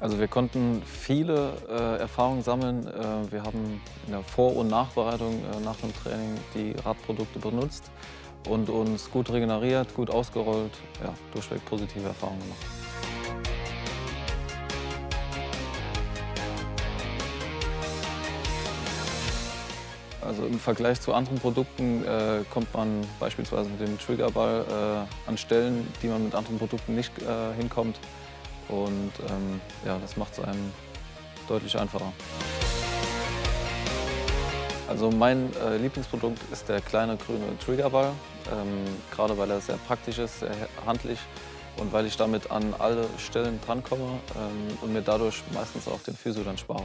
Also wir konnten viele äh, Erfahrungen sammeln. Äh, wir haben in der Vor- und Nachbereitung äh, nach dem Training die Radprodukte benutzt und uns gut regeneriert, gut ausgerollt, ja, durchweg positive Erfahrungen gemacht. Also im Vergleich zu anderen Produkten äh, kommt man beispielsweise mit dem Triggerball äh, an Stellen, die man mit anderen Produkten nicht äh, hinkommt. Und ähm, ja, das macht es einem deutlich einfacher. Also mein äh, Lieblingsprodukt ist der kleine grüne Triggerball, ähm, gerade weil er sehr praktisch ist, sehr handlich und weil ich damit an alle Stellen drankomme ähm, und mir dadurch meistens auch den Physio dann spare.